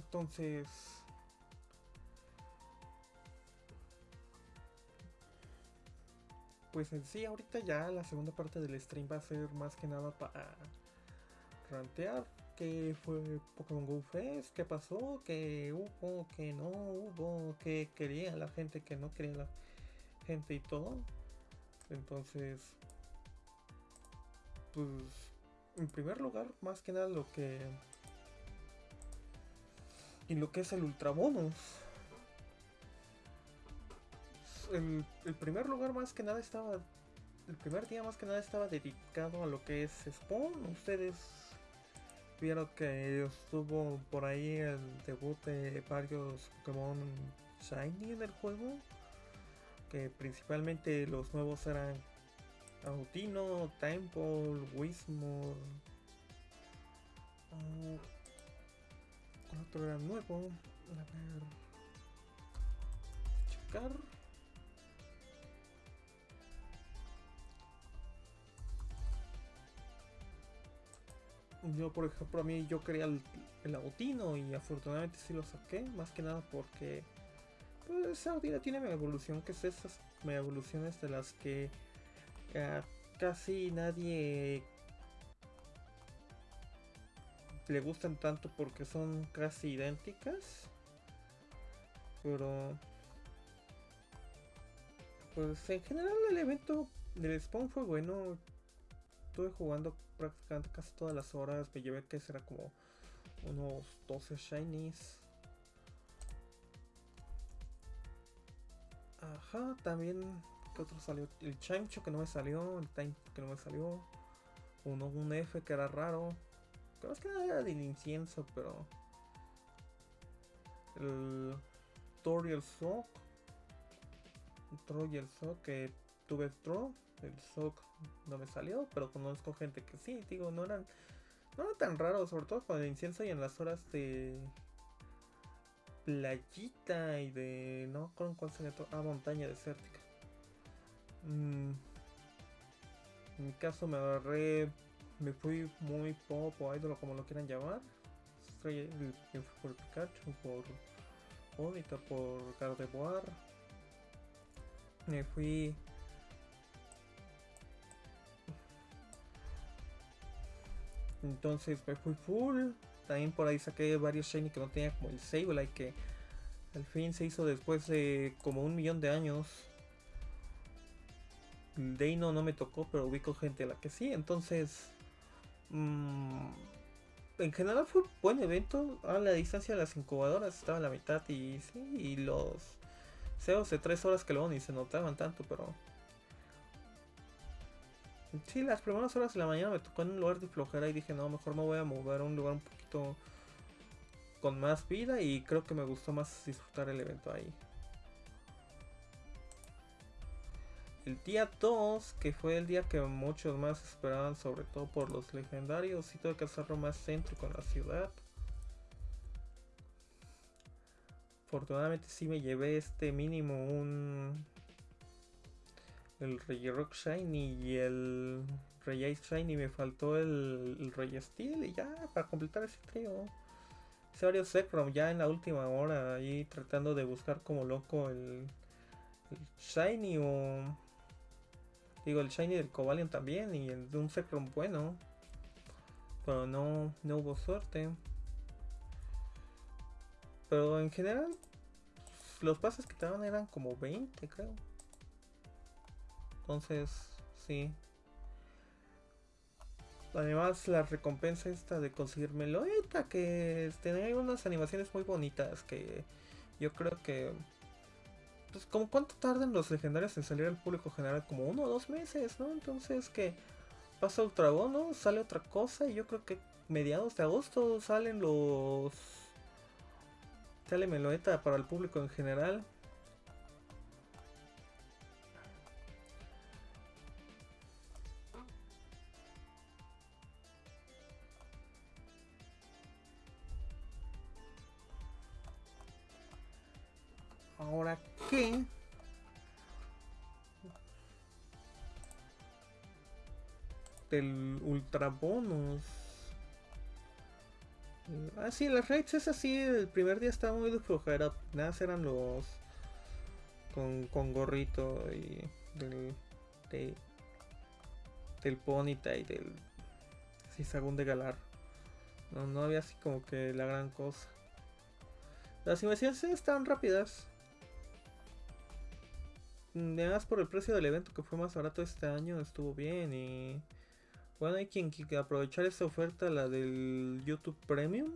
Entonces... Pues en sí, ahorita ya la segunda parte del stream va a ser más que nada para rantear qué fue Pokémon Go Fest, qué pasó, qué hubo, qué no hubo, qué quería la gente, qué no quería la gente y todo. Entonces, pues, en primer lugar, más que nada lo que... Y lo que es el Ultra Bonus. El, el primer lugar más que nada estaba... El primer día más que nada estaba dedicado a lo que es Spawn. Ustedes vieron que estuvo por ahí el debut de varios Pokémon Shiny en el juego. Que principalmente los nuevos eran Autino, Temple, Wismore. Otro era nuevo. A ver. Checar. Yo, por ejemplo, a mí yo quería el, el Autino y afortunadamente sí lo saqué. Más que nada porque pues, Autino tiene mega evolución, que es esas mega evoluciones de las que uh, casi nadie le gustan tanto porque son casi idénticas. Pero pues en general el evento del spawn fue bueno. Estuve jugando prácticamente casi todas las horas. Me llevé que será como unos 12 shinies. Ajá, también que otro salió? El Chancho que no me salió, el Time que no me salió. Uno, un F que era raro. Creo que era del incienso, pero. El Thor y el Sock. El Thor y el Sock que tuve Thor. El Sock no me salió, pero conozco gente que sí, digo, no eran. No eran tan raros, sobre todo con el incienso y en las horas de playita y de. No con cuál se le Ah, montaña desértica. Mm, en mi caso me agarré. Me fui muy pop o idol como lo quieran llamar. Por Pikachu, por Odita, por Gardevoir. Me fui. Entonces me fui full. También por ahí saqué varios shiny que no tenía como el Sableye que al fin se hizo después de como un millón de años. Deino no me tocó, pero ubico gente a la que sí. Entonces, mmm, en general fue un buen evento. A la distancia de las incubadoras estaba a la mitad y sí, y los CEOs de 3 horas que luego ni se notaban tanto, pero... Sí, las primeras horas de la mañana me tocó en un lugar de flojera y dije, no, mejor me voy a mover a un lugar un poquito con más vida y creo que me gustó más disfrutar el evento ahí. El día 2, que fue el día que muchos más esperaban, sobre todo por los legendarios, tuve que hacerlo más céntrico en la ciudad. Afortunadamente sí me llevé este mínimo un... El Rey Rock Shiny y el Rey Ice Shiny. Me faltó el, el Rey Steel y ya, para completar ese trío. Hice varios Zekrom ya en la última hora, ahí tratando de buscar como loco el, el Shiny o... Digo, el Shiny del Cobalion también y el de un Zekrom bueno. Pero no, no hubo suerte. Pero en general, los pases que te daban eran como 20, creo. Entonces, sí. Además, la recompensa esta de conseguir Meloeta, que tenía unas animaciones muy bonitas, que yo creo que... Pues, como cuánto tardan los legendarios en salir al público general, como uno o dos meses, ¿no? Entonces que pasa Ultra Bono, sale otra cosa, y yo creo que mediados de agosto salen los... Sale Meloeta para el público en general. Del ultra bonus Ah, sí, las raids es así. El primer día estaba muy de flojera. Nada, eran los. Con, con gorrito y. Del. De, del y del. Sí, Sagún de Galar. No, no había así como que la gran cosa. Las invasiones estaban rápidas. Además por el precio del evento que fue más barato este año estuvo bien y bueno hay quien quiera aprovechar esta oferta la del YouTube Premium.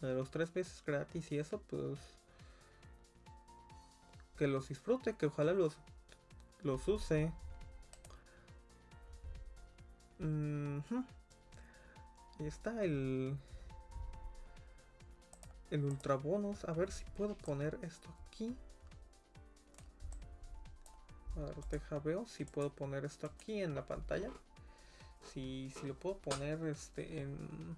La de los tres meses gratis y eso pues que los disfrute que ojalá los los use. Ahí está el el ultra bonus a ver si puedo poner esto aquí. A ver, deja veo si puedo poner esto aquí en la pantalla. Si, si lo puedo poner este en...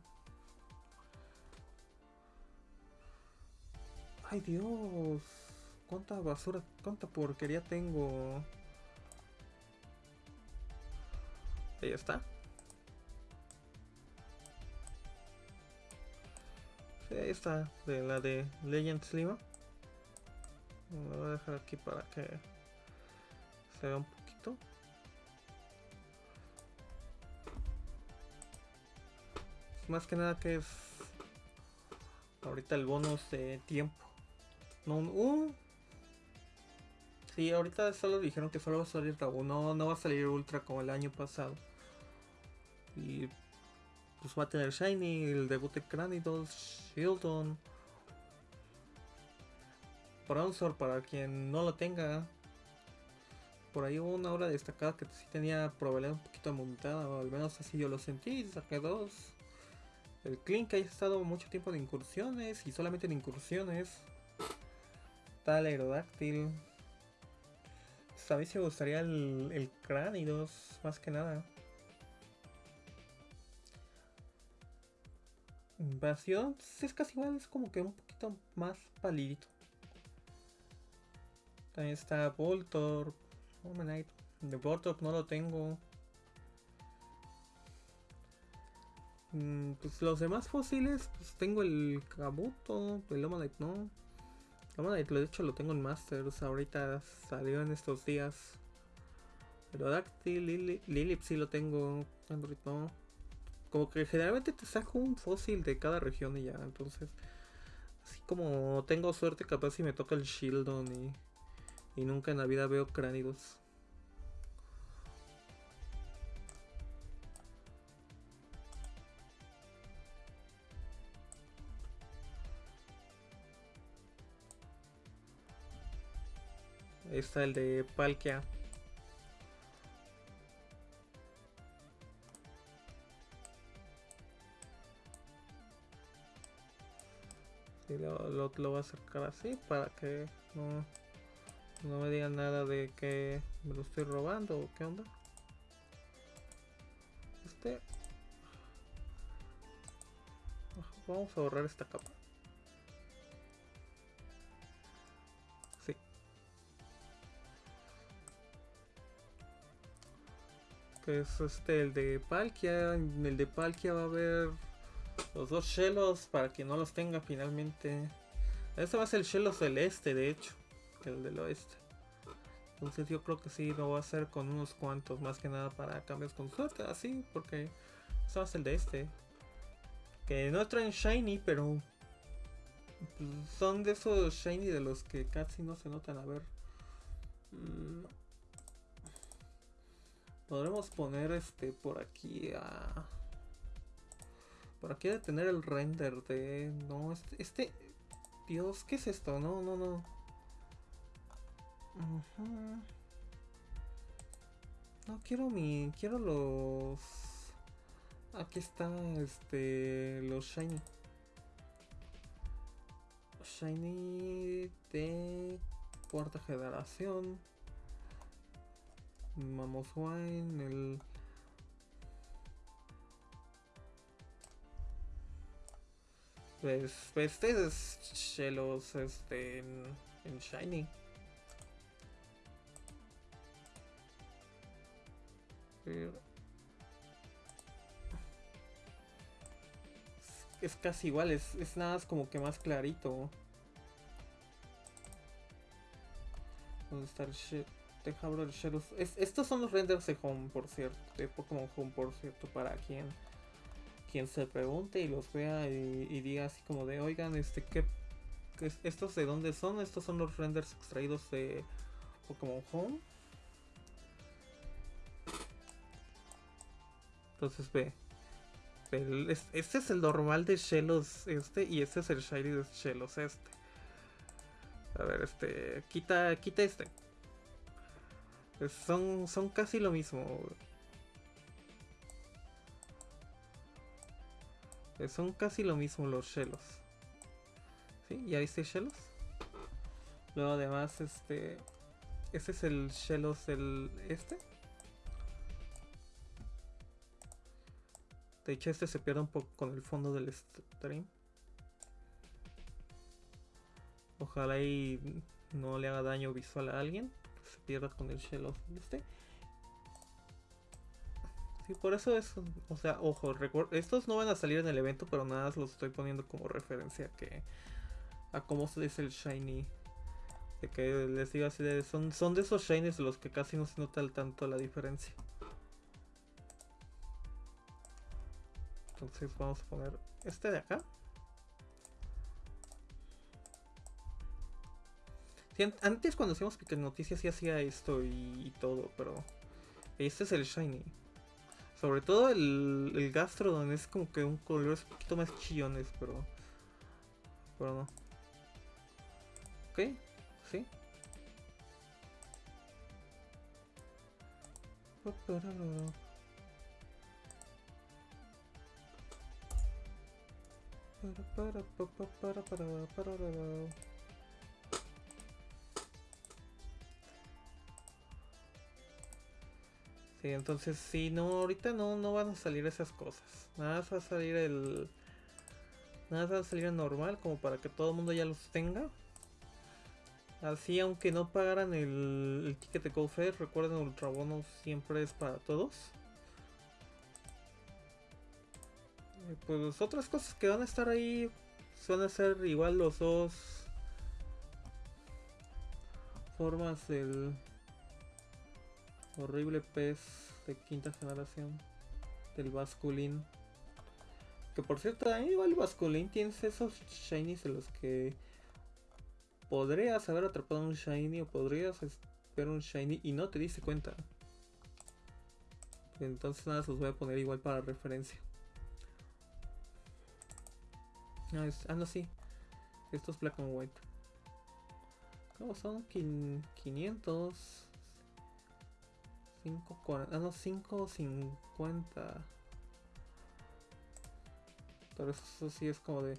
¡Ay Dios! ¿Cuánta basura, cuánta porquería tengo? Ahí está. Sí, ahí está, de la de Legends Lima. Lo voy a dejar aquí para que un poquito. Más que nada que es ahorita el bonus de tiempo. No, uh. Sí, ahorita solo dijeron que solo va a salir no, no va a salir Ultra como el año pasado. Y pues va a tener Shiny, el debut de Cranidos, Shieldon, Bronzor para quien no lo tenga, por ahí una hora destacada que sí tenía probabilidad un poquito montada, o al menos así yo lo sentí, saqué dos. El Clink ha estado mucho tiempo de incursiones y solamente en incursiones. Tal Aerodáctil. A mí me gustaría el, el Cranidos, más que nada. Invasión es casi igual, es como que un poquito más palidito. También está Voltor, de Bortop no lo tengo. Pues los demás fósiles, pues tengo el Kabuto, el Lomonite no. Lomonite de hecho lo tengo en Masters, ahorita salió en estos días. Aerodactyl, Lilip, Lilip sí lo tengo, Android. Como que generalmente te saco un fósil de cada región y ya, entonces... Así como tengo suerte capaz si me toca el Shieldon y y nunca en la vida veo cránidos. Está el de Palkia. Sí, lo, lo, lo voy a acercar así para que no... No me digan nada de que me lo estoy robando o qué onda. Este... Vamos a borrar esta capa. Que es este, el de Palkia. En el de Palkia va a haber los dos Shellos para que no los tenga finalmente. Este va a ser el Shelo celeste, de hecho el del oeste. Entonces yo creo que sí lo voy a hacer con unos cuantos, más que nada para cambios con suerte, así, porque eso va a ser el de este. Que no traen shiny, pero pues, son de esos shiny de los que casi no se notan. A ver. Podremos poner este por aquí a... Por aquí de tener el render de... No, este, este... Dios, ¿qué es esto? No, no, no. No quiero mi. Quiero los. Aquí está este. Los shiny. Shiny de cuarta generación. Wine, el. Pues, pues este es los este en, en Shiny. es casi igual, es, es nada más como que más clarito. ¿Dónde está el shit? Deja abrir el estos son los renders de Home, por cierto. De Pokémon Home, por cierto, para quien quien se pregunte y los vea y, diga así como de, oigan, este, ¿qué, ¿estos de dónde son? Estos son los renders extraídos de Pokémon Home. Entonces ve. este es el normal de Shellos este y este es el Shiny de Shellos este. A ver, este, quita, quita este. Son, son casi lo mismo. Eh, son casi lo mismo los Shellos. ¿Sí? ¿Ya viste Shellos? Luego además, este... Este es el Shellos del este. De hecho, este se pierde un poco con el fondo del stream. Ojalá y no le haga daño visual a alguien. Se pierda con el Shellos este. Sí, por eso es, o sea, ojo, estos no van a salir en el evento, pero nada los estoy poniendo como referencia que a cómo se dice el shiny. De que les digo así de, son, son de esos shinies los que casi no se nota tanto la diferencia. Entonces vamos a poner este de acá. Antes cuando hacíamos Pique Noticias sí hacía esto y, todo, pero este es el shiny. Sobre todo el, el Gastrodon es como que un color un poquito más chillones, pero... Pero no. Ok, sí. Para, para, para, para, entonces sí, no, ahorita no, no van a salir esas cosas. Nada más va a salir el... Nada va a salir normal, como para que todo el mundo ya los tenga. Así, aunque no pagaran el, el ticket de GoFair, recuerden, Ultra Bono siempre es para todos. pues otras cosas que van a estar ahí van a ser igual los dos formas del Horrible pez de quinta generación del Basculin. Que por cierto, igual el tienes esos shinies en los que podrías haber atrapado un shiny o podrías ver un shiny y no te diste cuenta. Entonces nada, los voy a poner igual para referencia. Ah, ah no, sí. Esto es black and white. ¿Cómo son? 500. 5.40, ah no, 5.50. Pero eso sí es como de...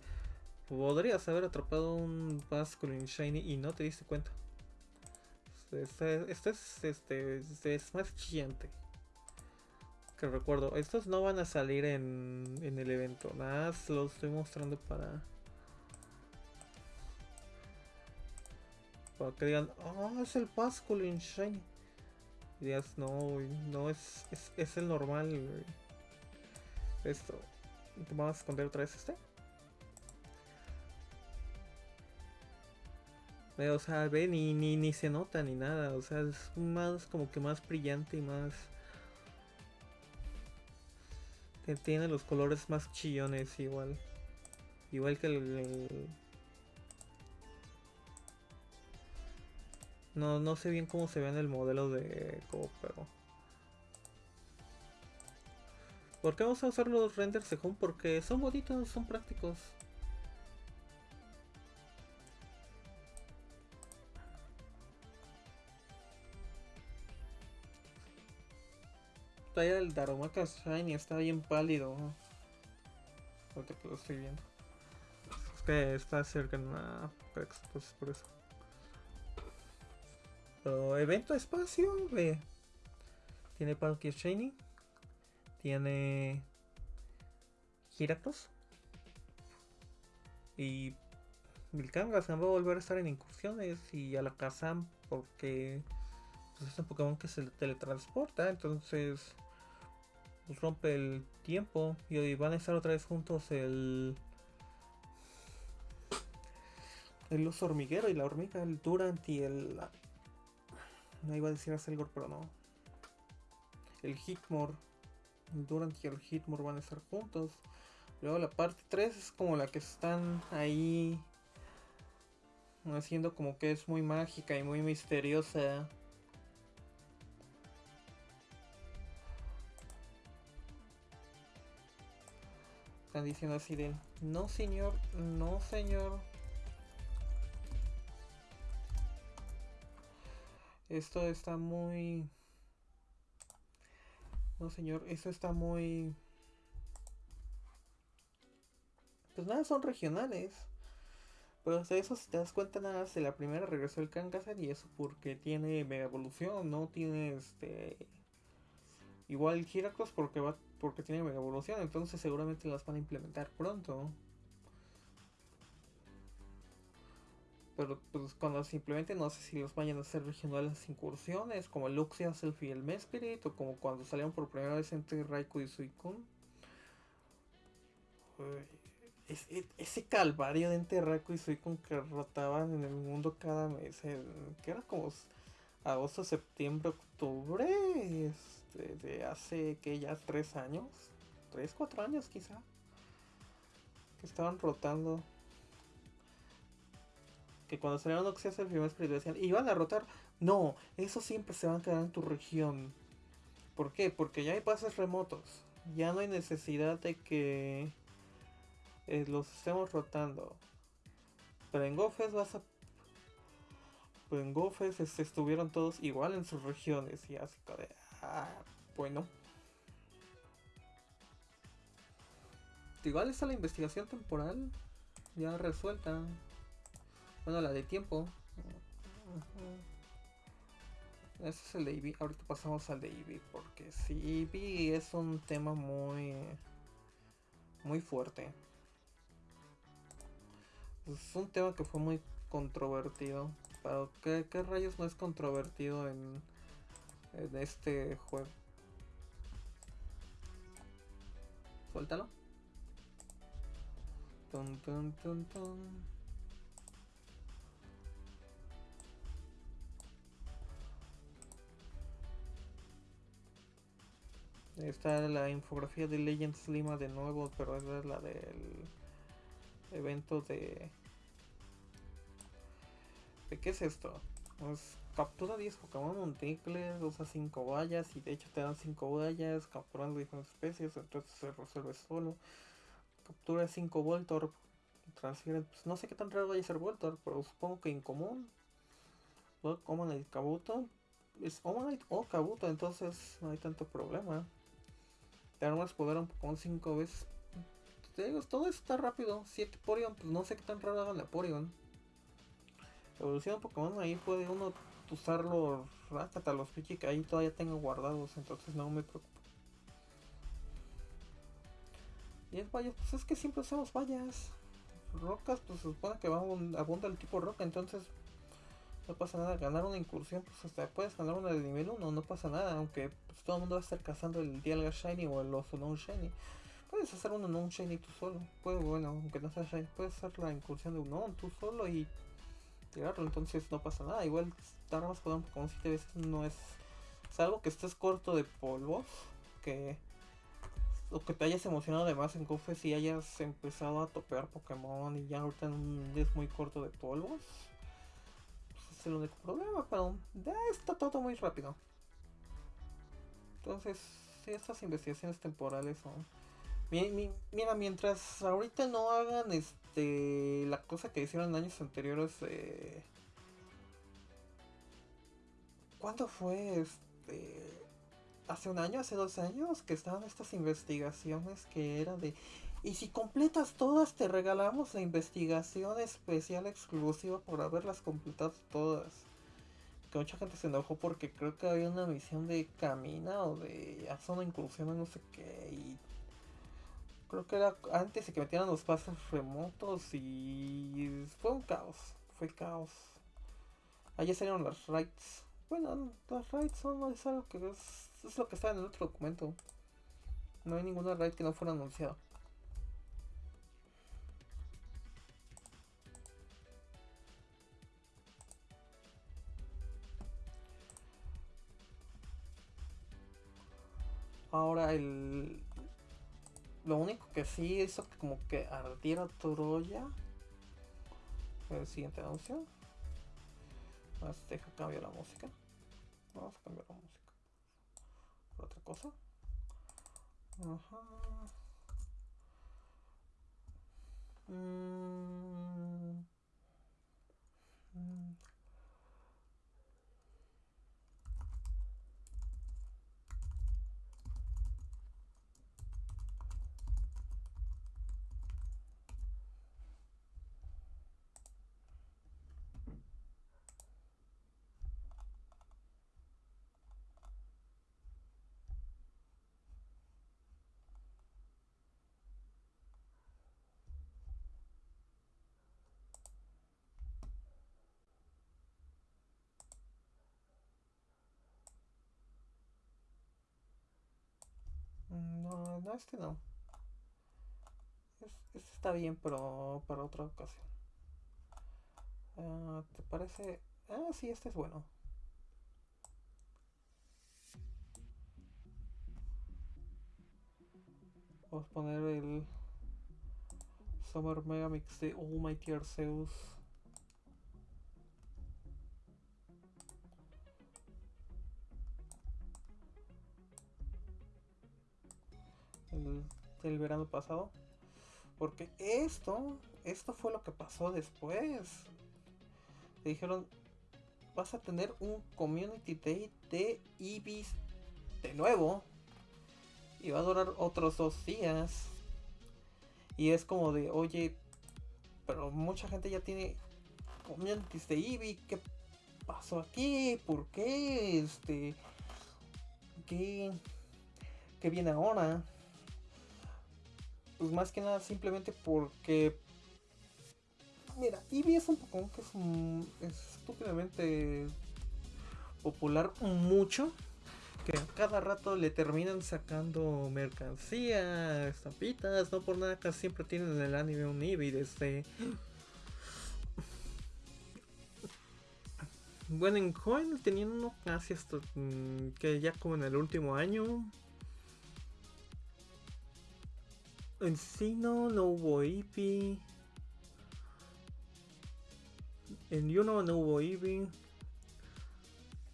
Podrías haber atrapado un Basculin Shiny y no te diste cuenta. Este, este, es, este, este, es más chillante. Que recuerdo, estos no van a salir en, en el evento. Nada más los estoy mostrando para... Para que digan, oh, es el Basculin Shiny no, no es, es, el normal, Esto. Vamos a esconder otra vez este. O sea, ve, ni, ni, ni se nota ni nada. O sea, es más como que más brillante y más... Tiene los colores más chillones igual. Igual que el No, no sé bien cómo se ve en el modelo de Go, pero... ¿Por qué vamos a usar los renders de Home? Porque son bonitos, son prácticos. Todavía el Darumaka Shiny está bien pálido. Ahorita que lo estoy viendo. Es que está cerca en una entonces por eso evento espacio. Tiene Palkia Shiny. Tiene Giracross. Y Milkangas va a volver a estar en incursiones. Y Alakazam porque pues, es un Pokémon que se teletransporta. Entonces pues, rompe el tiempo. Y hoy van a estar otra vez juntos el el oso hormiguero y la hormiga, el Durant y el... No iba a decir Selgor, pero no. El Hitmore. El Durant y el Hitmore van a estar juntos. Luego la parte 3 es como la que están ahí haciendo como que es muy mágica y muy misteriosa. Están diciendo así de, no señor, no señor. Esto está muy... No señor, esto está muy... Pues nada, son regionales. Pero de eso, si te das cuenta, nada de la primera regresó el Kangaskhan y eso porque tiene Mega Evolución, no tiene este. Igual Heracross porque va porque tiene Mega Evolución, entonces seguramente las van a implementar pronto. Pero pues cuando simplemente no sé si los vayan a hacer regionales incursiones, como Luxia, Selfie y el Mespirit, o como cuando salieron por primera vez entre Raikou y Suicune ese calvario de Enterraco y soy con que rotaban en el mundo cada mes, que era como agosto, septiembre, octubre, este, de hace que ya tres años, tres, cuatro años quizá, que estaban rotando. Que cuando salieron Oxias el primer espíritu decían, iban a rotar. No, eso siempre se van a quedar en tu región. ¿Por qué? Porque ya hay pases remotos. Ya no hay necesidad de que eh, los estemos rotando. Pero en Gofes vas a... Pero en Gofes este, estuvieron todos igual en sus regiones y así de... Ah, bueno. Igual está la investigación temporal ya resuelta. Bueno, la de tiempo. Ese es el de Eevee. Ahorita pasamos al de Eevee porque si Eevee es un tema muy muy fuerte. Es un tema que fue muy controvertido. Pero ¿qué, rayos no es controvertido en, este juego? Suéltalo. Está la infografía de Legends Lima de nuevo, pero es la del evento de... ¿De qué es esto? Pues captura 10 Pokémon monticles, usa 5 vallas y de hecho te dan 5 vallas capturando diferentes especies, entonces se resuelve solo. Captura 5 Voltorb, transfiere, pues no sé qué tan raro vaya a ser Voltorb, pero supongo que incomún. Omanite Kabuto, es Omanite o Kabuto, entonces no hay tanto problema. Te armas poder un Pokémon 5 veces te digo, todo está rápido. 7 Porion, pues no sé qué tan raro hagan la Porion. Evolución Pokémon, ahí puede uno usarlo hasta los Pichi que ahí todavía tengo guardados, entonces no me preocupo. Y es vallas, pues es que siempre usamos vallas. Rocas, pues se supone que va abunda el tipo roca, entonces no pasa nada. Ganar una incursión, pues hasta puedes ganar una de nivel 1, no pasa nada, aunque pues, todo el mundo va a estar cazando el Dialga Shiny o el Ozonon Shiny. Puedes hacer uno no un shiny tú solo. Puedes, bueno, aunque no sea shiny, puedes hacer la incursión de uno tú solo y tirarlo. Entonces no pasa nada. Igual dar más poder como 7 veces no es. Salvo que estés corto de polvos. Que. O que te hayas emocionado además en Cofes y hayas empezado a topear Pokémon y ya ahorita es muy corto de polvos. El único problema, pero ya está todo muy rápido. Entonces, estas investigaciones temporales son Mira, mientras ahorita no hagan este la cosa que hicieron años anteriores, eh, ¿cuándo fue? Este, hace un año, hace dos años, que estaban estas investigaciones que era de y si completas todas te regalamos la investigación especial exclusiva por haberlas completado todas. Que mucha gente se enojó porque creo que había una misión de camina o de hacer una no sé qué y creo que era antes de que metieran los pases remotos y fue un caos, fue caos. Allí salieron las raids. Bueno, las raids son es algo que es, es lo que está en el otro documento. No hay ninguna raid que no fuera anunciada. Ahora el... Lo único que sí hizo que como que ardiera Troya. El siguiente anuncio. Más deja cambiar la música. Vamos a cambiar la música. Por otra cosa. Ajá. Mm. Mm. No, este no. Este está bien, pero para otra ocasión. Uh, ¿Te parece? Ah, sí, este es bueno. Vamos a poner el Summer Megamix de Almighty Arceus. El, verano pasado. Porque esto, esto fue lo que pasó después. Le dijeron, vas a tener un Community Day de Ibis de nuevo. Y va a durar otros dos días. Y es como de, oye, pero mucha gente ya tiene communities de Eevee. ¿Qué pasó aquí? ¿Por qué? Este, ¿qué, qué viene ahora? Pues más que nada simplemente porque... Mira, Eevee es un Pokémon que es, estúpidamente popular mucho. Que a cada rato le terminan sacando mercancía, estampitas, no por nada casi siempre tienen en el anime un Eevee desde... Bueno, en Coin tenían uno casi hasta mm, que ya como en el último año Encino no hubo Eevee. En Yuno no hubo Eevee.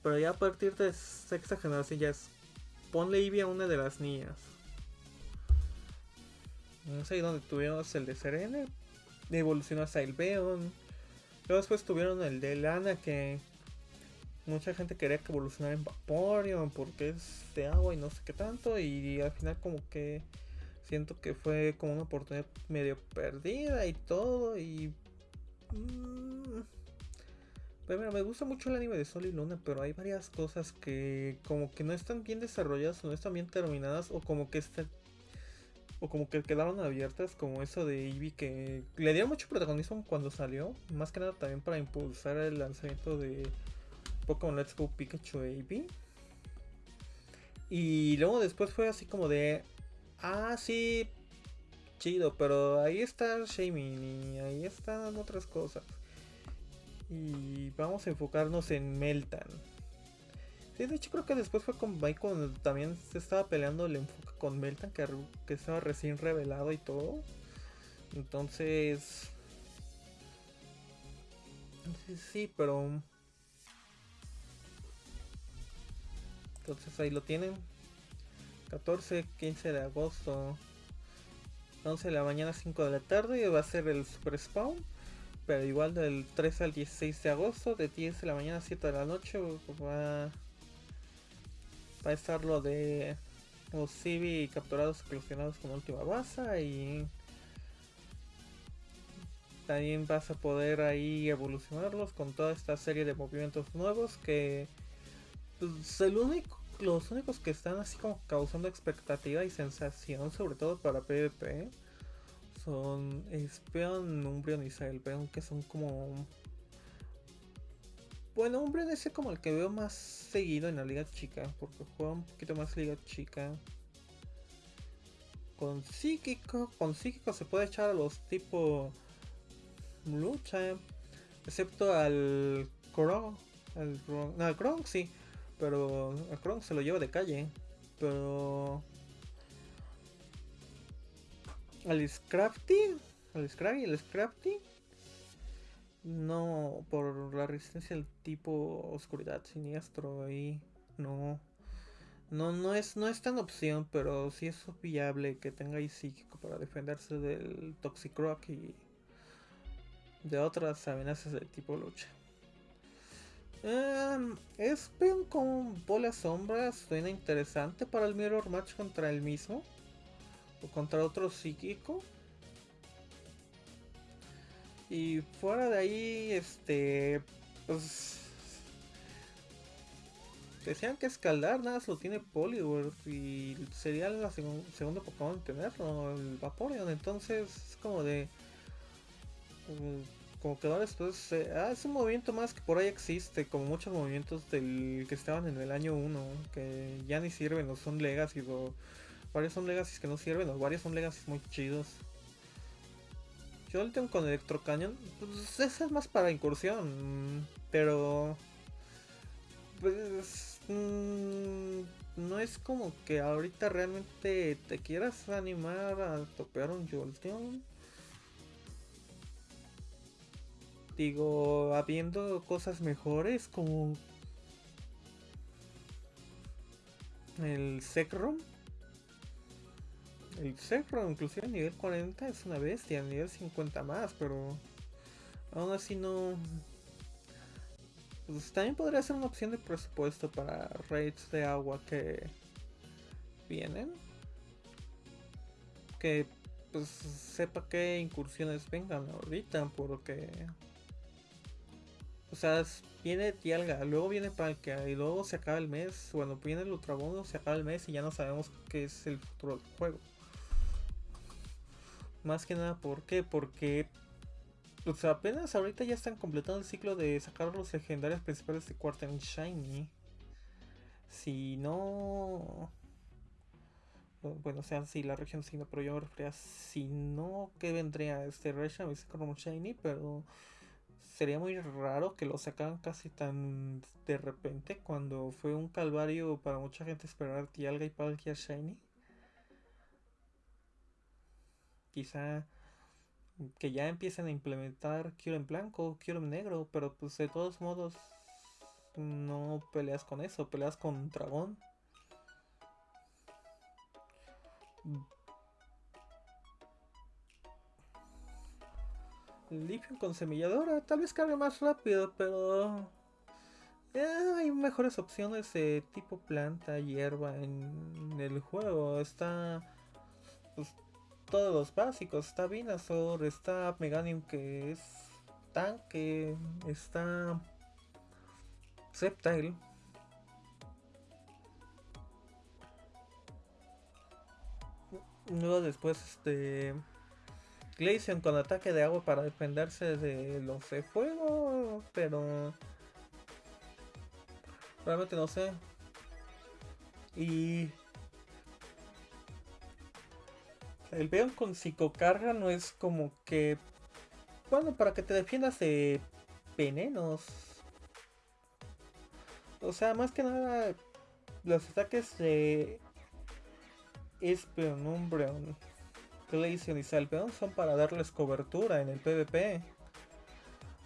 Pero ya a partir de sexta generación ya es. Ponle Eevee a una de las niñas. No sé dónde tuvimos el de Serena. Evolucionó hasta el Beon. Luego después tuvieron el de Lana que mucha gente quería que evolucionara en Vaporeon porque es de agua y no sé qué tanto. Y al final como que siento que fue como una oportunidad medio perdida y todo. Y. Mmm, pero me gusta mucho el anime de Sol y Luna, pero hay varias cosas que como que no están bien desarrolladas o no están bien terminadas o como que están o como que quedaron abiertas, como eso de Eevee que le dieron mucho protagonismo cuando salió, más que nada también para impulsar el lanzamiento de Pokémon Let's Go Pikachu Eevee. Y luego después fue así como de, Ah, sí. Chido, pero ahí está Shaming y ahí están otras cosas. Y vamos a enfocarnos en Meltan. Sí, de hecho creo que después fue con Mike también se estaba peleando el enfoque con Meltan, que, estaba recién revelado y todo. Entonces... Sí, pero... Entonces ahí lo tienen. 14, 15 de agosto, 11 de la mañana, 5 de la tarde, va a ser el Super Spawn. Pero igual del 13 al 16 de agosto, de 10 de la mañana a 7 de la noche, va, va a estar lo de los Civi capturados y con última base y también vas a poder ahí evolucionarlos con toda esta serie de movimientos nuevos que pues, el único los únicos que están así como causando expectativa y sensación, sobre todo para PvP, son Espeon, Umbreon y Sailbeon, que son como... Bueno, Umbreon es como el que veo más seguido en la liga chica, porque juega un poquito más liga chica. Con psíquico, con psíquico se puede echar a los tipo lucha, excepto al Kronk, al, no, al Kronk sí, pero a Kronk se lo lleva de calle. Pero. Al Scrafty. Al Scrafty, el Scrafty. No, por la resistencia del tipo oscuridad siniestro ahí. No. No, no es, no es tan opción, pero sí es viable que tenga ahí psíquico para defenderse del Toxicroc y de otras amenazas de tipo lucha. Um, es con bola sombras, suena interesante para el Mirror Match contra el mismo o contra otro psíquico. Y fuera de ahí, este, pues decían que escaldar nada lo tiene Poliwrath y sería la segundo Pokémon en tenerlo, el Vaporeon. Entonces es como de. Como que después. Eh, ah, es un movimiento más que por ahí existe, como muchos movimientos del que estaban en el año 1, que ya ni sirven o son Legacy o varios son Legacy que no sirven o varios son Legacy muy chidos. Yo el tengo con Electrocañón, pues ese es más para incursión, pero pues mm, no es como que ahorita realmente te quieras animar a topear un Jolteon. Digo, habiendo cosas mejores como el Zekrom el Zekrom, inclusive a nivel 40 es una bestia, a nivel 50 más, pero aún así no... Pues también podría ser una opción de presupuesto para raids de agua que vienen. Que pues sepa qué incursiones vengan ahorita, porque... O sea, viene Dialga, luego viene Palkia y luego se acaba el mes. Bueno, viene el Ultrabono, se acaba el mes y ya no sabemos qué es el futuro del juego. Más que nada, ¿por qué? Porque pues apenas ahorita ya están completando el ciclo de sacar los legendarios principales de Quarter Shiny. Si no... Bueno, o sea, si la región signo, pero yo me refería si no, que vendría este Region como Shiny, pero sería muy raro que lo sacaran casi tan de repente cuando fue un calvario para mucha gente esperar Tialga y Palkia Shiny. quizá que ya empiecen a implementar quiero en blanco, quiero en negro, pero pues de todos modos no peleas con eso, peleas con dragón. Lithium con semilladora, tal vez cargue más rápido, pero eh, hay mejores opciones de tipo planta, hierba en el juego. Está pues, todos los básicos. Está Venusaur, está Meganium que es tanque, está Sceptile. Luego después este Glaceon con ataque de agua para defenderse de los de fuego, pero realmente no sé. Y El Beon con psicocarga no es como que. Bueno, para que te defiendas de venenos. O sea, más que nada, los ataques de Espeon, Umbreon, Glaceon y Salpeon son para darles cobertura en el PvP.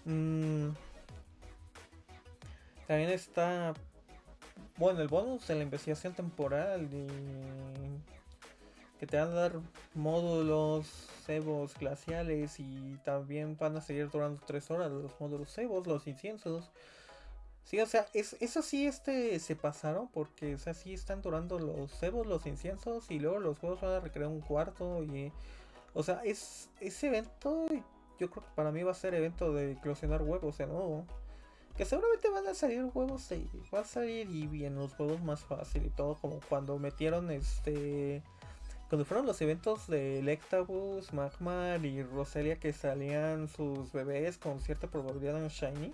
Mm. También está. Bueno, el bonus de la investigación temporal y que te van a dar módulos cebos glaciales y también van a seguir durando 3 horas los módulos cebos, los inciensos. Sí, o sea, es, eso sí este se pasaron porque, o sea, sí están durando los cebos, los inciensos y luego los juegos van a recrear un cuarto y... O sea, es ese evento yo creo que para mí va a ser evento de eclosionar huevos de nuevo. Que seguramente van a salir huevos y va a salir y bien los juegos más fácil y todo como cuando metieron este cuando fueron los eventos de Electabuzz, Magmar y Roselia que salían sus bebés con cierta probabilidad en Shiny,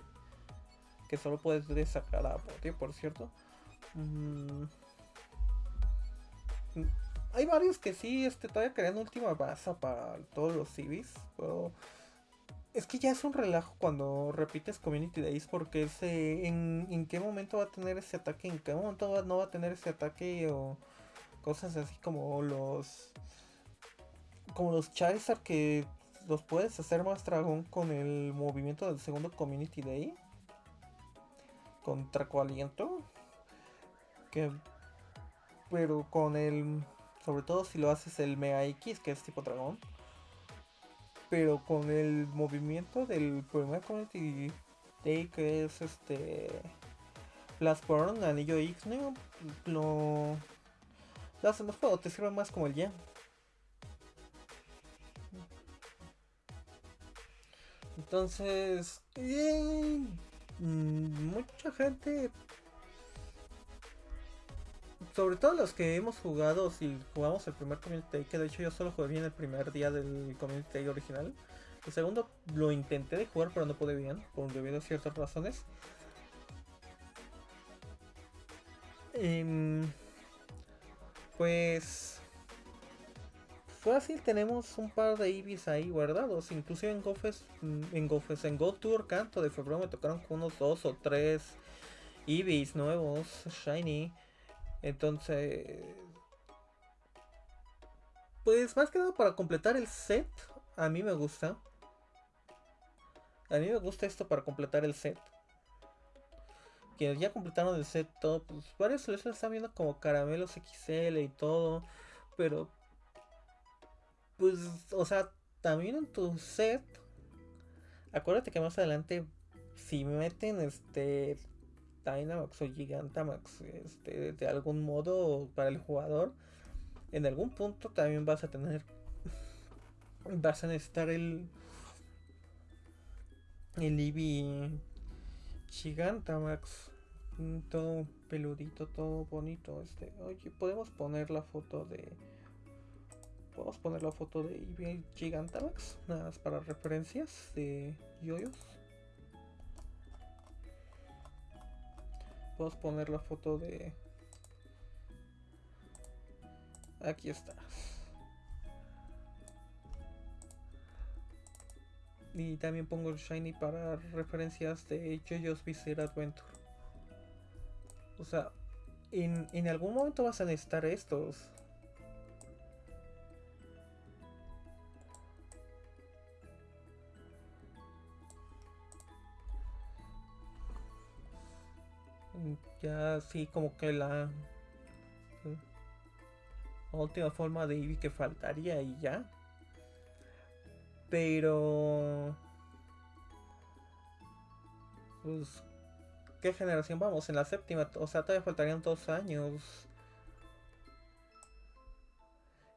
que solo puedes sacar a Potti, por cierto. Mm. Hay varios que sí, este, todavía crean última base para todos los civis, pero es que ya es un relajo cuando repites Community Days porque en, en qué momento va a tener ese ataque, en qué momento no va a tener ese ataque o cosas así como los como los Charizard que los puedes hacer más dragón con el movimiento del segundo Community Day. Contra Aliento. Que, pero con el. Sobre todo si lo haces el Mega X, que es tipo dragón. Pero con el movimiento del primer Community Day, que es este. Blastborn, Anillo ¿no? lo. Lo hacen más te sirve más como el ya. Entonces, mucha gente, sobre todo los que hemos jugado, si jugamos el primer Community que de hecho yo solo jugué bien el primer día del Community original. El segundo lo intenté de jugar, pero no pude bien, por debido a ciertas razones. Em, pues fácil tenemos un par de Ibis ahí guardados. Inclusive en Gofes, mm, en Gofes, en Go Canto de febrero me tocaron con unos dos o tres Ibis nuevos, Shiny. Entonces, pues más que nada para completar el set, a mí me gusta. A mí me gusta esto para completar el set. Quienes ya completaron el set todo, pues varios les están viendo como caramelos XL y todo. Pero pues, o sea, también en tu set, acuérdate que más adelante, si meten este Dynamax o Gigantamax este, de algún modo para el jugador, en algún punto también vas a tener, vas a necesitar el, el Eevee Gigantamax, todo peludito, todo bonito. Este, oye, podemos poner la foto de Podemos poner la foto de Gigantamax, nada más para referencias de yoyos. Podemos poner la foto de... Aquí está. Y también pongo el Shiny para referencias de Jojo's Bizarre Adventure. O sea, en, en algún momento vas a necesitar estos. Ya así como que la, última forma de Eevee que faltaría y ya. Pero... Pues... ¿Qué generación vamos? En la séptima, o sea, todavía faltarían dos años.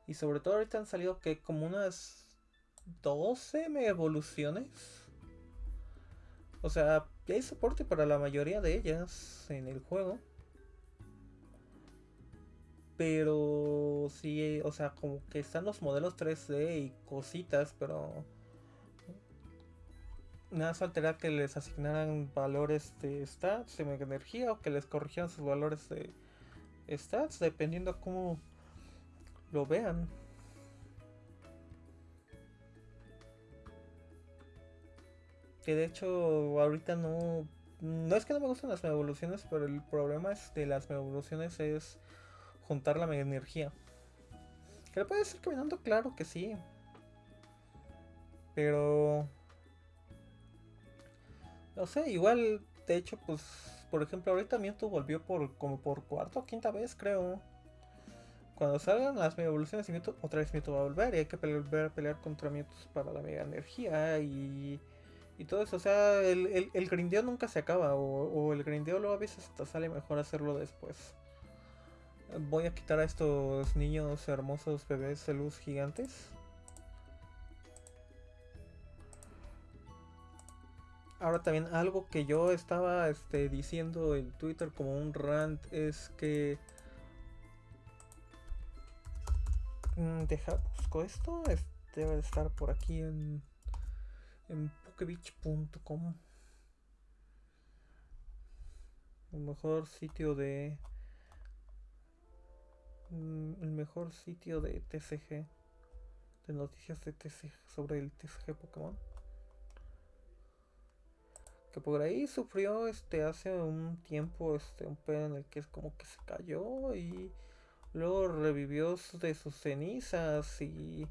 Y sobre todo ahorita han salido que como unas 12 evoluciones. O sea, hay soporte para la mayoría de ellas en el juego. Pero sí, o sea, como que están los modelos 3D y cositas, pero nada faltaría que les asignaran valores de stats, de energía, o que les corrigieran sus valores de stats, dependiendo cómo lo vean. Que de hecho ahorita no... No es que no me gusten las evoluciones, pero el problema es de las evoluciones es juntar la mega energía. Que le puede decir caminando, claro que sí. Pero... No sé, igual, de hecho, pues, por ejemplo, ahorita Mewtwo volvió por como por cuarta o quinta vez, creo. Cuando salgan las mega evoluciones de Mewtwo, otra vez Mewtwo va a volver y hay que volver pelear contra Mewtwo para la mega energía y y todo eso. O sea, el, el, grindeo nunca se acaba. O, el grindeo luego a veces hasta sale mejor hacerlo después. Voy a quitar a estos niños hermosos bebés de gigantes. Ahora también algo que yo estaba este, diciendo en Twitter como un rant es que... Mm, deja, busco esto. debe de estar por aquí en pokebitch.com el mejor sitio de mm, el mejor sitio de TCG de noticias de TCG sobre el TCG Pokémon. Que por ahí sufrió este hace un tiempo este un pedo en el que es como que se cayó y luego revivió de sus cenizas y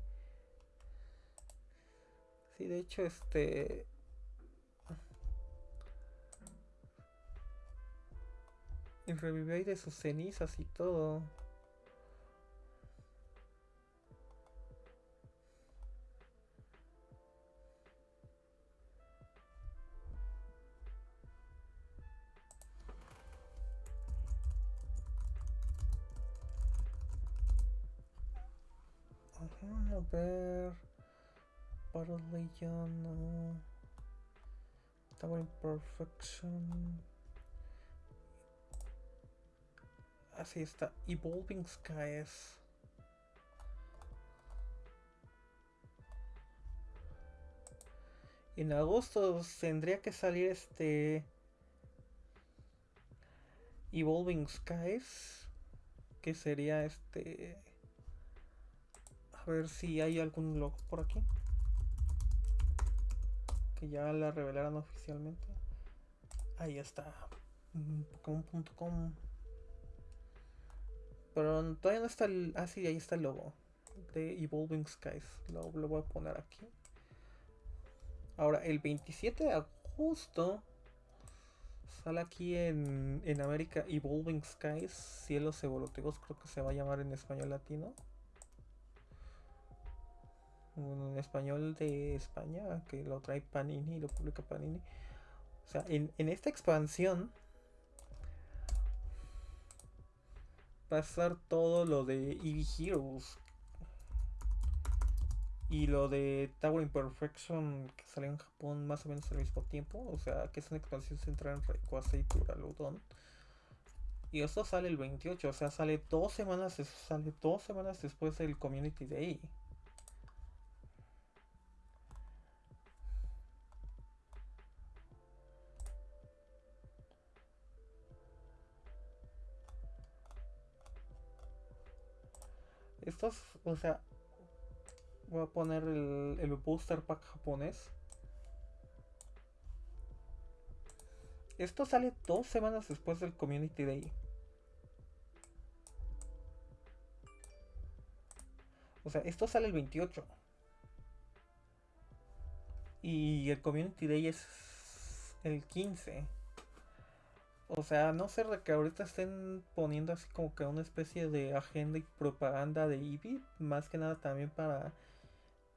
Sí, de hecho, este... Y revivió ahí de sus cenizas y todo. a ver. Battle Legend. No. Tower Imperfection. Así está. Evolving Skies. En agosto tendría que salir este Evolving Skies. Que sería este a ver si hay algún log por aquí. Ya la revelaron oficialmente. Ahí está. Pokémon.com. Pero todavía no está el... Ah, sí, ahí está el logo. De Evolving Skies. Lo, lo voy a poner aquí. Ahora, el 27 de agosto sale aquí en, en América Evolving Skies, Cielos Evolutivos, creo que se va a llamar en español latino un español de España que lo trae Panini y lo publica Panini. O sea, en, esta expansión va a estar todo lo de Eevee Heroes y lo de Tower Imperfection que salió en Japón más o menos al mismo tiempo. O sea, que es una expansión centrada en Rayquaza y Turaludon. Y esto sale el 28, o sea, sale dos semanas, sale dos semanas después del Community Day. O sea, voy a poner el, el booster pack japonés. Esto sale dos semanas después del Community Day. O sea, esto sale el 28. Y el Community Day es el 15. O sea, no sé que ahorita estén poniendo así como que una especie de agenda y propaganda de Eevee, más que nada también para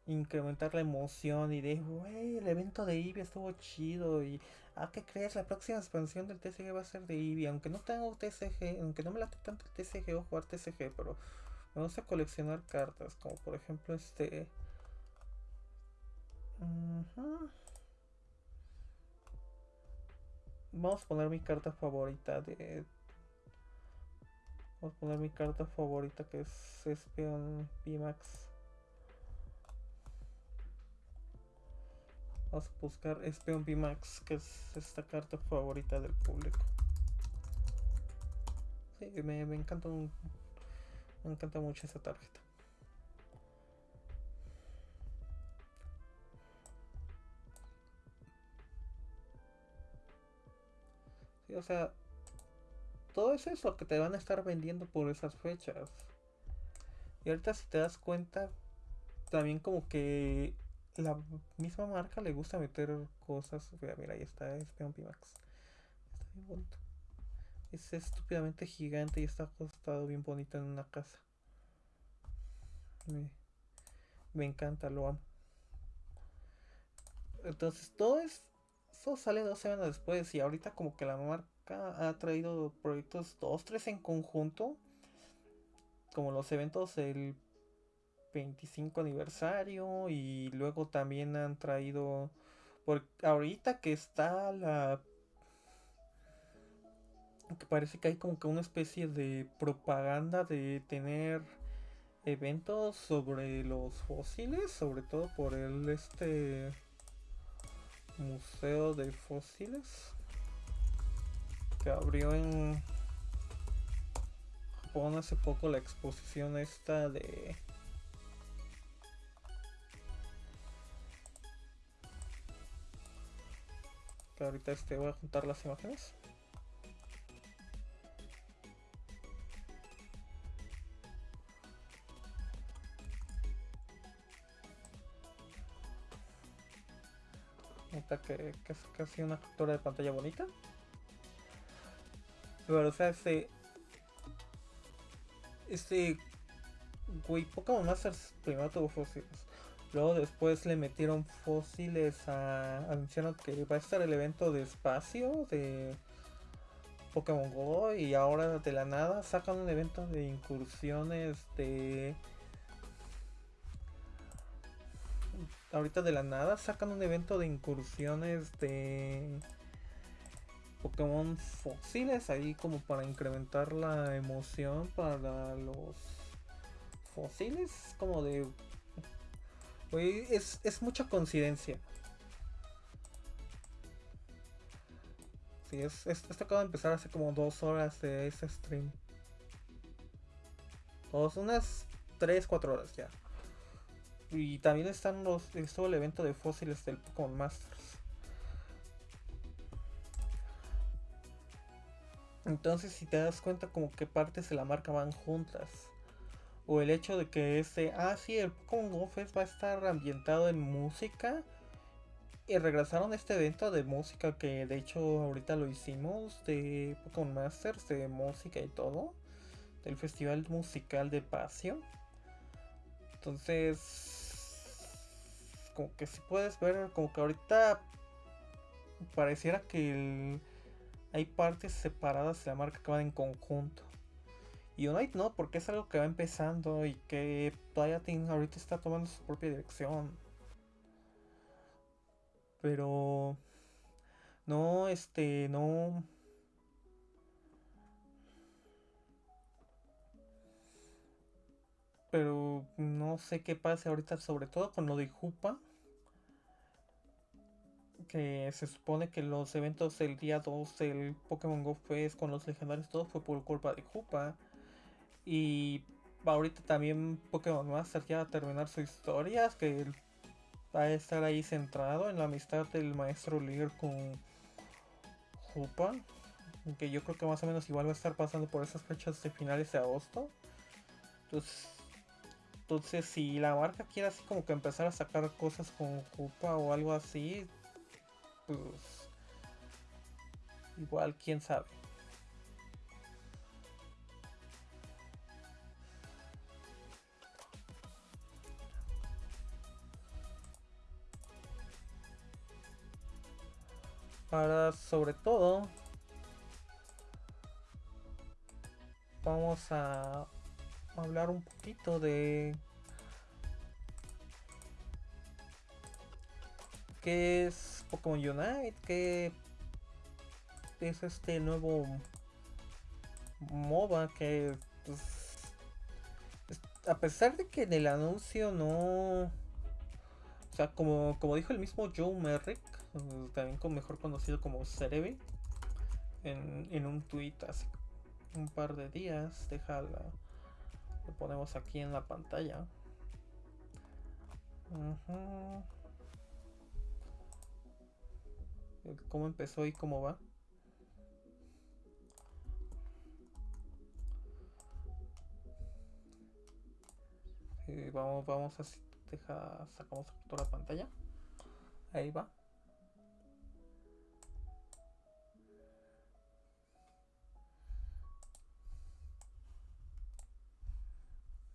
incrementar la emoción y de, wey, el evento de Eevee estuvo chido y, ah, ¿qué crees? La próxima expansión del TCG va a ser de Eevee, aunque no tengo TCG, aunque no me late tanto el TCG o jugar TCG, pero me gusta coleccionar cartas, como por ejemplo este... Vamos a poner mi carta favorita de... Vamos a poner mi carta favorita que es Espion Pimax. Vamos a buscar Espion Pimax, que es esta carta favorita del público. Sí, me, me encanta me encanta mucho esa tarjeta. O sea, todo eso es lo que te van a estar vendiendo por esas fechas. Y ahorita si te das cuenta, también como que la misma marca le gusta meter cosas. Mira, mira ahí está, es Pimax. Está bien bonito. Es estúpidamente gigante y está acostado bien bonito en una casa. Me encanta, lo amo. Entonces todo es eso sale dos semanas después y ahorita como que la marca ha traído proyectos dos, tres en conjunto. Como los eventos del 25 aniversario y luego también han traído... Por ahorita que está la... Que parece que hay como que una especie de propaganda de tener eventos sobre los fósiles, sobre todo por el este Museo de Fósiles que abrió en Japón hace poco la exposición esta de que ahorita este voy a juntar las imágenes que, que es casi una captura de pantalla bonita. Pero, o sea, este. Este. Güey, Pokémon Masters primero tuvo fósiles. Luego después le metieron fósiles a. Anunciaron que va a estar el evento de espacio de Pokémon Go. Y ahora de la nada sacan un evento de incursiones de. Ahorita de la nada sacan un evento de incursiones de Pokémon fósiles ahí como para incrementar la emoción para los fósiles. Como de... es, es mucha coincidencia. Sí, es, esto acaba de empezar hace como dos horas de ese stream. O unas 3, 4 horas ya. Y también están los, estuvo el evento de fósiles del Pokémon Masters. Entonces si te das cuenta como que partes de la marca van juntas. O el hecho de que este, ah sí, el Pokémon Go Fest va a estar ambientado en música. Y regresaron a este evento de música que de hecho ahorita lo hicimos de Pokémon Masters, de música y todo. Del festival musical de Pasio. Entonces, como que si puedes ver, como que ahorita pareciera que hay partes separadas de la marca que van en conjunto. Y Unite no, porque es algo que va empezando y que todavía ahorita está tomando su propia dirección. Pero... No, este, no... Pero no sé qué pase ahorita, sobre todo con lo de Jupa que se supone que los eventos del día 2 del Pokémon Go Fest con los legendarios todo fue por culpa de Jupa. Y ahorita también Pokémon Master ya va a terminar su historia, que va a estar ahí centrado en la amistad del maestro Lear con Jupa. Que yo creo que más o menos igual va a estar pasando por esas fechas de finales de agosto. Entonces, entonces si la marca quiere así como que empezar a sacar cosas con Jupa o algo así, pues igual quién sabe. Ahora, sobre todo, vamos a hablar un poquito de qué es Pokémon Unite, que es este nuevo MOBA que pues, a pesar de que en el anuncio no o sea como, como dijo el mismo Joe Merrick también mejor conocido como Cerebi en, en un tweet hace un par de días déjala lo ponemos aquí en la pantalla cómo empezó y cómo va. Eh, vamos, vamos así, deja, sacamos toda la pantalla. Ahí va.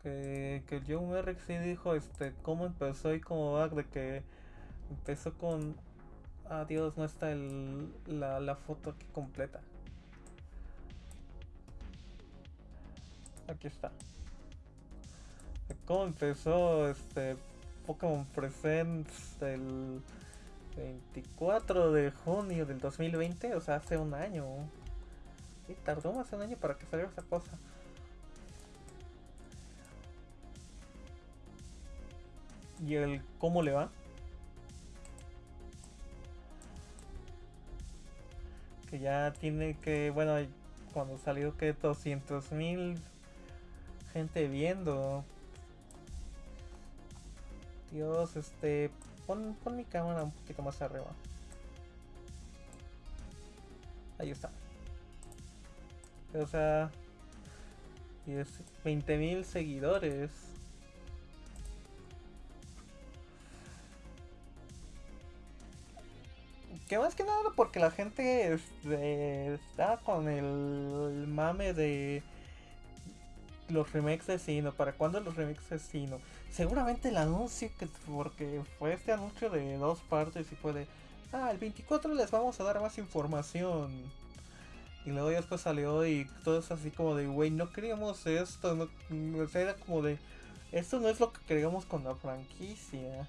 Que, que Joe Merrick sí dijo este cómo empezó y cómo va, de que empezó con Ah, Dios, no está el, la, la foto aquí completa. Aquí está. ¿Cómo empezó este Pokémon Presents el 24 de junio del 2020? O sea, hace un año. Y tardó más de un año para que saliera esa cosa. ¿Y el cómo le va? que ya tiene que, bueno, cuando salió que 200 mil gente viendo. Dios, este, pon, pon mi cámara un poquito más arriba. Ahí está. O sea, y es 20 mil seguidores. Que más que nada porque la gente este, está con el mame de los remakes de Sino. ¿Para cuándo los remakes de Sino? Seguramente el anuncio, que porque fue este anuncio de dos partes y fue de, ah, el 24 les vamos a dar más información. Y luego ya después salió y todo es así como de, güey, no queríamos esto. No, era como de, esto no es lo que queríamos con la franquicia.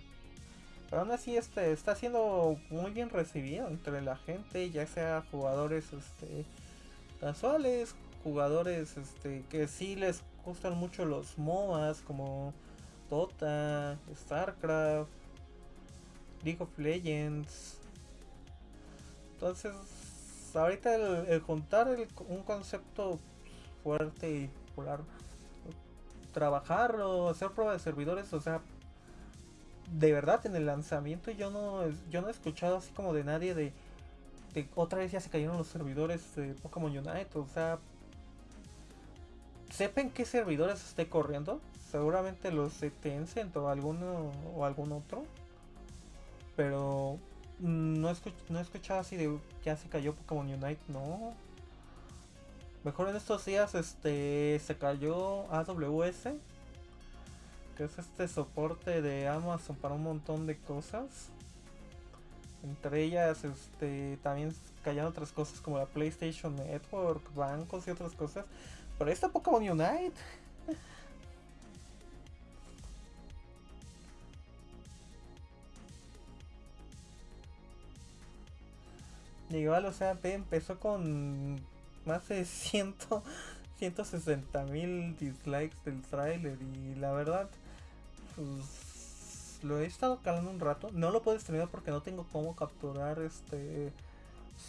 Pero aún así este, está siendo muy bien recibido entre la gente, ya sea jugadores este, casuales, jugadores este, que sí les gustan mucho los MOAs como Dota, StarCraft, League of Legends. Entonces, ahorita el, juntar un concepto fuerte y popular, trabajarlo, hacer pruebas de servidores, o sea, de verdad en el lanzamiento yo no yo no he escuchado así como de nadie de, de otra vez ya se cayeron los servidores de Pokémon Unite, o sea, sepan qué servidores esté corriendo, seguramente los de Tencent o alguno o algún otro, pero no he, no he escuchado así de ya se cayó Pokémon Unite, no. Mejor en estos días este se cayó AWS, que es este soporte de Amazon para un montón de cosas. Entre ellas este también cayeron otras cosas como la PlayStation Network, bancos y otras cosas. Pero esta Pokémon Unite. Igual, o sea, empezó con más de 100, 160 mil dislikes del trailer y la verdad, pues lo he estado calando un rato. No lo puedo estrenar porque no tengo cómo capturar este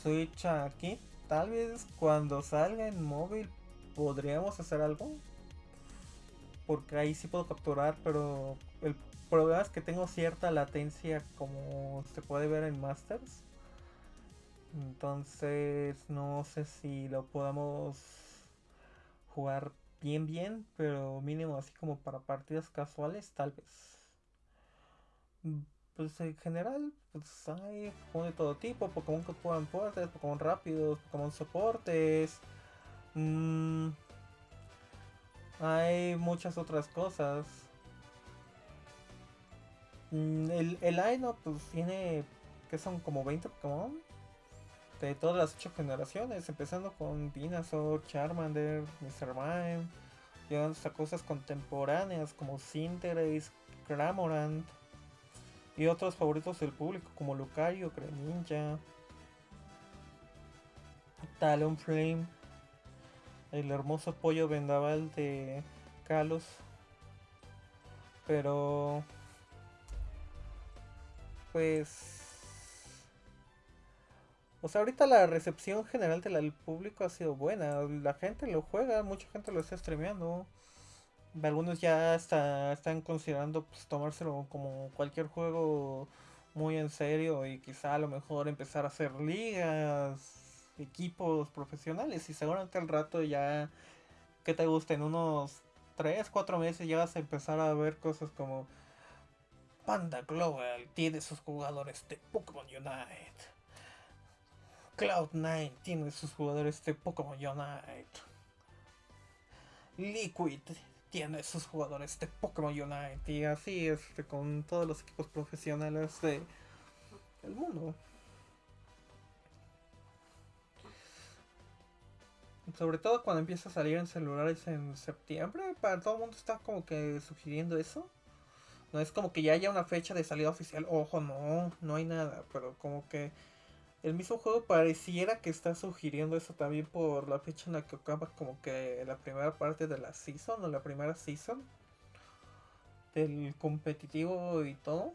Switch aquí. Tal vez cuando salga en móvil podríamos hacer algo. Porque ahí sí puedo capturar, pero el problema es que tengo cierta latencia como se puede ver en Masters. Entonces no sé si lo podamos jugar bien bien, pero mínimo así como para partidas casuales tal vez. Pues en general, pues hay Pokémon de todo tipo, Pokémon que juegan fuertes, Pokémon rápidos, Pokémon soportes. Mm, hay muchas otras cosas. Mm, el, el line pues tiene que son como 20 Pokémon de todas las 8 generaciones, empezando con Venusaur, Charmander, Mr. Mime, llegando hasta cosas contemporáneas como Cinderace, Cramorant y otros favoritos del público como Lucario, Greninja, Talonflame el hermoso pollo vendaval de Kalos. Pero pues o sea, ahorita la recepción general del público ha sido buena. La gente lo juega, mucha gente lo está streameando. Algunos ya está, están considerando pues, tomárselo como cualquier juego muy en serio y quizá a lo mejor empezar a hacer ligas equipos profesionales y seguramente al rato ya que te gusten unos 3, 4 meses ya vas a empezar a ver cosas como Panda Global tiene sus jugadores de Pokémon Unite. Cloud9 tiene sus jugadores de Pokémon Unite. Liquid tiene sus jugadores de Pokémon Unite. Y así este, con todos los equipos profesionales de el mundo. Sobre todo cuando empieza a salir en celulares en septiembre, para todo el mundo está como que sugiriendo eso. No es como que ya haya una fecha de salida oficial, ojo, no, no hay nada, pero como que el mismo juego pareciera que está sugiriendo eso también por la fecha en la que acaba como que la primera parte de la season o la primera season del competitivo y todo.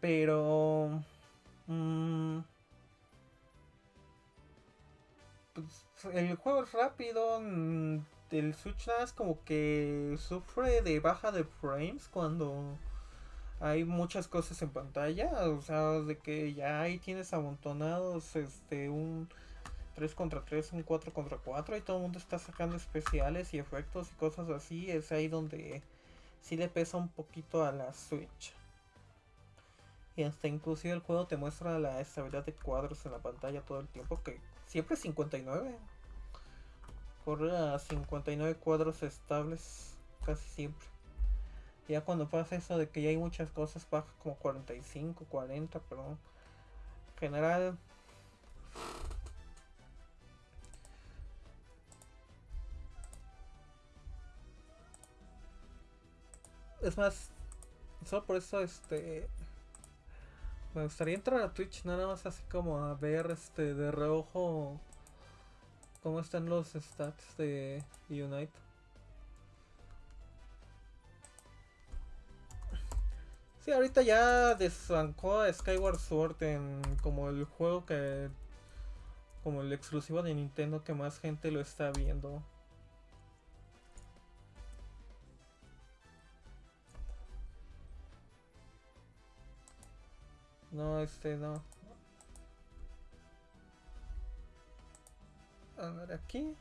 Pero... Mmm, el juego es rápido. Mm, el Switch es como que sufre de baja de frames cuando hay muchas cosas en pantalla. O sea, de que ya ahí tienes amontonados este un 3 contra 3, un 4 contra 4 y todo el mundo está sacando especiales y efectos y cosas así. Es ahí donde sí le pesa un poquito a la Switch. Y hasta inclusive el juego te muestra la estabilidad de cuadros en la pantalla todo el tiempo, que siempre es 59. Corre a 59 cuadros estables casi siempre. Ya cuando pasa eso de que ya hay muchas cosas, baja como 45, 40, pero en general es más, solo por eso este me gustaría entrar a Twitch nada más así como a ver este de reojo cómo están los stats de Unite. Sí, ahorita ya desbancó a Skyward Sword en como el juego que como el exclusivo de Nintendo que más gente lo está viendo. No, este no. A ver aquí.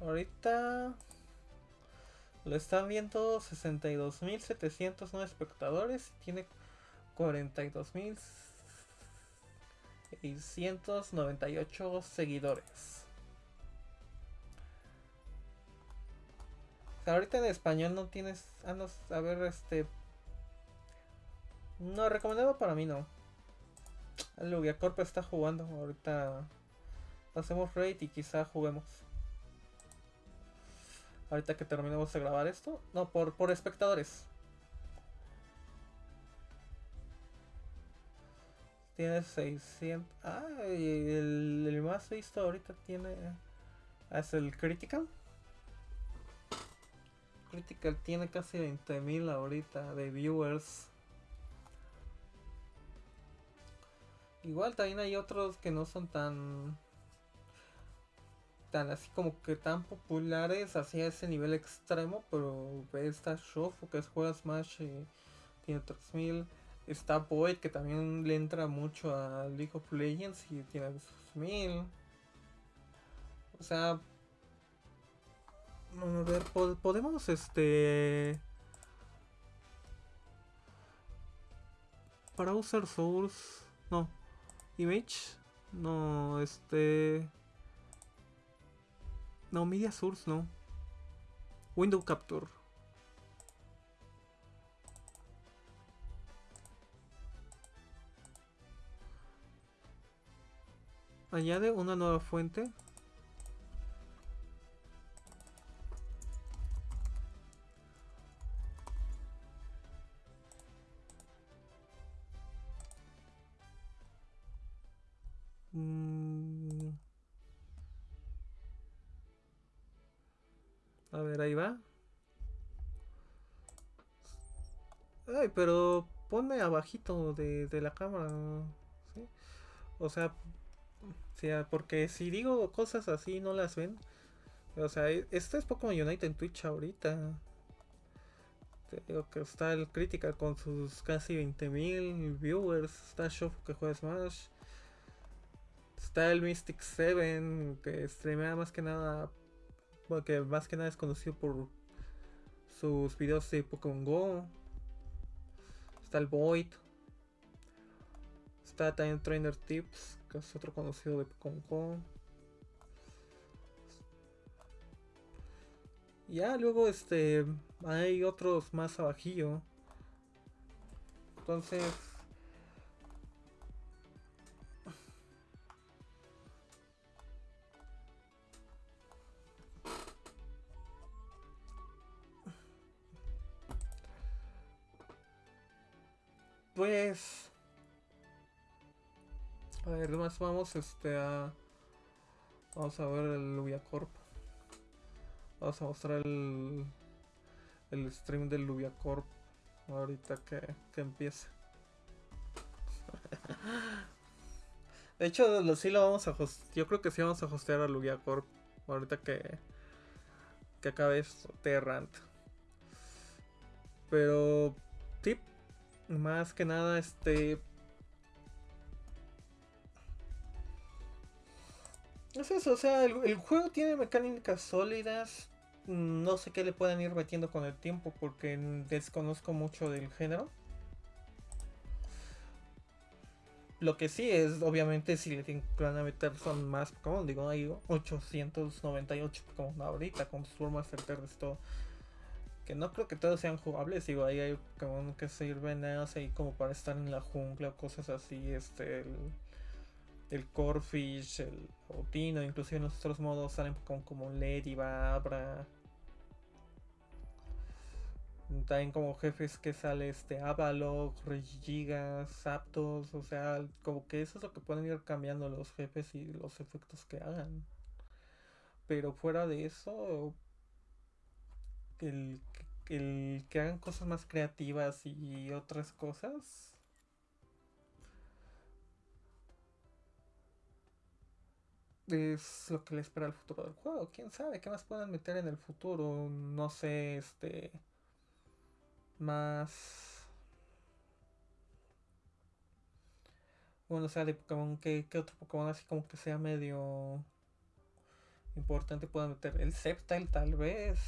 Ahorita lo están viendo 62.709 espectadores y tiene 42.698 seguidores. ahorita en español no tienes. Ah, a ver, este. No, recomendado para mí no. El Lugiacorp está jugando. Ahorita hacemos raid y quizá juguemos. Ahorita que terminemos de grabar esto. No, por, por espectadores. Tiene 600. Ah, el, el más visto ahorita tiene. Ah, es el Critical. Critical tiene casi 20.000 ahorita de viewers. Igual también hay otros que no son tan tan así como que tan populares hacia ese nivel extremo, pero está Shofu que es juega Smash y tiene 3000. Está Void que también le entra mucho a League of Legends y tiene 2000. O sea, a ver, podemos este para usar Source, no, Image, no, este no, Media Source no. Window Capture. Añade una nueva fuente. Pero ponme abajito de, la cámara. O sea, porque si digo cosas así no las ven. O sea, e, este es Pokémon Unite en Twitch ahorita. Te digo que está el Critical con sus casi 20.000 viewers. Está Shofu que juega Smash. Está el Mystic 7 que streamea más que nada. Porque más que nada es conocido por sus videos de Pokémon Go. Está el Void. Está también Trainer Tips, que es otro conocido de Go. Ya luego este hay otros más abajillo. Entonces Pues. A ver, más vamos este a. Vamos a ver el Luviacorp. Vamos a mostrar el. El stream del Luviacorp. Ahorita que, que empiece. De hecho, sí lo vamos a Yo creo que sí vamos a hostear a Luviacorp. Ahorita que. Que acabe esto, Terrant. Pero. Más que nada, este... Es eso, o sea, el, juego tiene mecánicas sólidas. No sé qué le pueden ir metiendo con el tiempo porque desconozco mucho del género. lo que sí es, obviamente, si le tienen a meter son más Pokémon. Digo, hay 898 Pokémon ahorita con sus formas certeras todo. Que no creo que todos sean jugables. Digo, ahí hay Pokémon que sirven así como para estar en la jungla o cosas así. Este, el, el Corfish, el Otino, inclusive en los otros modos salen Pokémon como Lady, Babra. También como jefes que sale este Avalok, Regigigas, Zapdos, o sea, como que eso es lo que pueden ir cambiando los jefes y los efectos que hagan. Pero fuera de eso, el, que hagan cosas más creativas y otras cosas. Es lo que le espera el futuro del juego. Quién sabe qué más puedan meter en el futuro. No sé, este más... Bueno, o sea, de Pokémon, ¿qué, otro Pokémon así como que sea medio importante puedan meter? El Sceptile tal vez.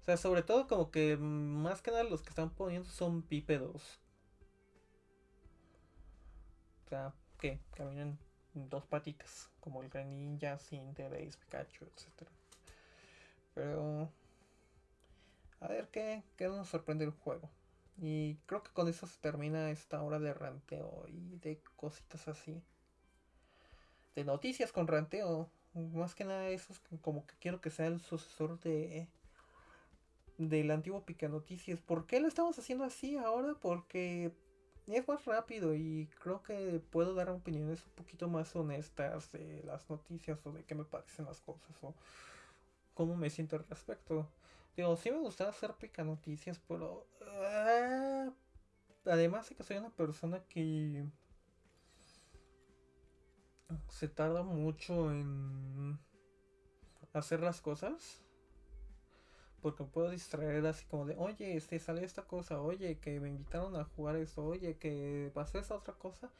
O sea, sobre todo como que más que nada los que están poniendo son bípedos. O sea, que caminan dos patitas, como el Greninja, Cinderace, Pikachu, etc. Pero a ver qué, qué nos sorprende el juego. Y creo que con eso se termina esta hora de ranteo y de cositas así. De noticias con ranteo. Más que nada eso es como que quiero que sea el sucesor de del antiguo Pica Noticias. ¿Por qué lo estamos haciendo así ahora? Porque es más rápido y creo que puedo dar opiniones un poquito más honestas de las noticias o de qué me parecen las cosas o cómo me siento al respecto. Digo, sí me gusta hacer pica noticias, pero. Ah, además de que soy una persona que. Se tarda mucho en. Hacer las cosas. Porque puedo distraer así como de, oye, este sale esta cosa, oye, que me invitaron a jugar esto, oye, que pasó esa otra cosa,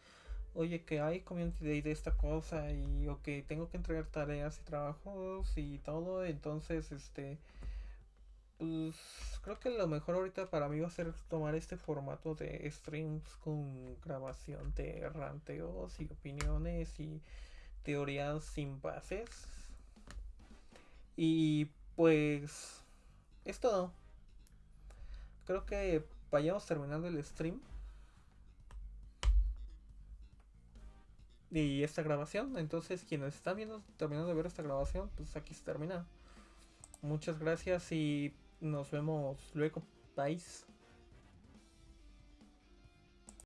oye, que hay community day de esta cosa, y o que tengo que entregar tareas y trabajos y todo, entonces, este pues creo que lo mejor ahorita para mí va a ser tomar este formato de streams con grabación de ranteos y opiniones y teorías sin bases. Y pues es todo. Creo que vayamos terminando el stream. Y esta grabación. Entonces quienes están viendo, terminando de ver esta grabación, pues aquí se termina. Muchas gracias y nos vemos luego. Bye.